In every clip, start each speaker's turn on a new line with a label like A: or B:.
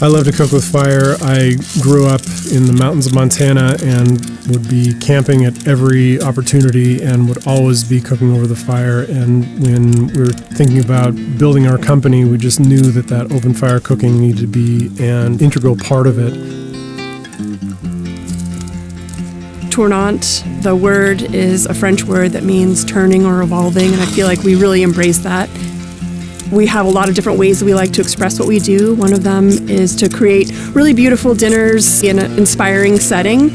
A: I love to cook with fire. I grew up in the mountains of Montana and would be camping at every opportunity and would always be cooking over the fire. And when we were thinking about building our company, we just knew that that open fire cooking needed to be an integral part of it.
B: Tournant, the word is a French word that means turning or evolving, and I feel like we really embrace that. We have a lot of different ways we like to express what we do. One of them is to create really beautiful dinners in an inspiring setting.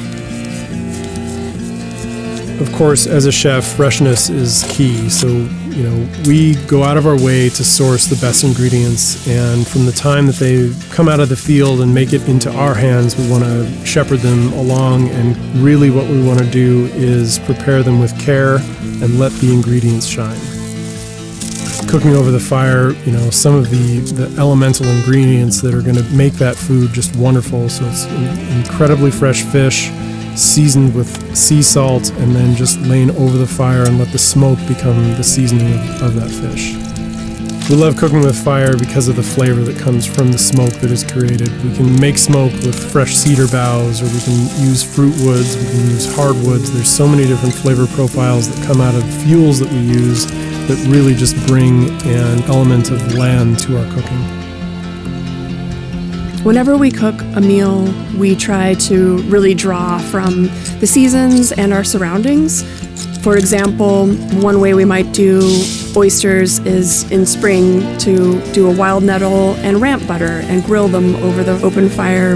A: Of course, as a chef, freshness is key. So, you know, we go out of our way to source the best ingredients, and from the time that they come out of the field and make it into our hands, we want to shepherd them along. And really, what we want to do is prepare them with care and let the ingredients shine cooking over the fire, you know, some of the, the elemental ingredients that are going to make that food just wonderful. So it's incredibly fresh fish, seasoned with sea salt, and then just laying over the fire and let the smoke become the seasoning of, of that fish. We love cooking with fire because of the flavor that comes from the smoke that is created. We can make smoke with fresh cedar boughs, or we can use fruit woods, we can use hardwoods. There's so many different flavor profiles that come out of fuels that we use that really just bring an element of land to our cooking.
B: Whenever we cook a meal, we try to really draw from the seasons and our surroundings. For example, one way we might do oysters is in spring to do a wild nettle and ramp butter and grill them over the open fire.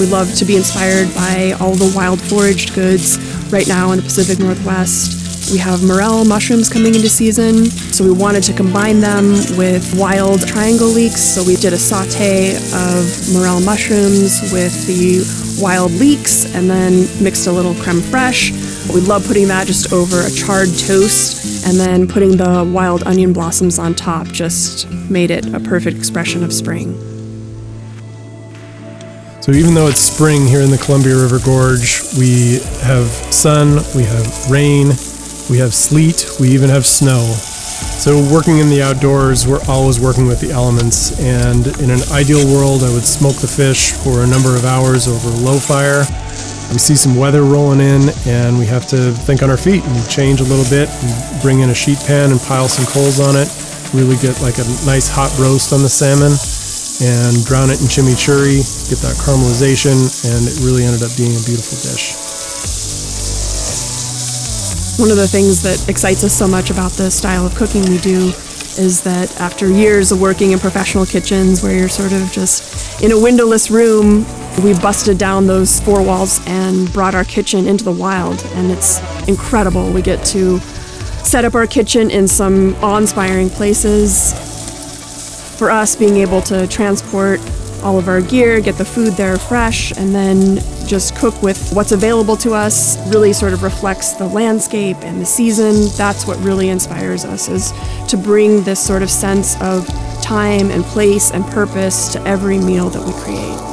B: We love to be inspired by all the wild foraged goods right now in the Pacific Northwest. We have morel mushrooms coming into season, so we wanted to combine them with wild triangle leeks. So we did a saute of morel mushrooms with the wild leeks and then mixed a little creme fraiche. We love putting that just over a charred toast and then putting the wild onion blossoms on top just made it a perfect expression of spring.
A: So even though it's spring here in the Columbia River Gorge, we have sun, we have rain, we have sleet, we even have snow. So, working in the outdoors, we're always working with the elements. And in an ideal world, I would smoke the fish for a number of hours over a low fire. We see some weather rolling in, and we have to think on our feet and change a little bit and bring in a sheet pan and pile some coals on it. Really get like a nice hot roast on the salmon and drown it in chimichurri, get that caramelization, and it really ended up being a beautiful dish.
B: One of the things that excites us so much about the style of cooking we do is that after years of working in professional kitchens where you're sort of just in a windowless room, we busted down those four walls and brought our kitchen into the wild. And it's incredible. We get to set up our kitchen in some awe inspiring places. For us, being able to transport all of our gear, get the food there fresh, and then just cook with what's available to us really sort of reflects the landscape and the season. That's what really inspires us is to bring this sort of sense of time and place and purpose to every meal that we create.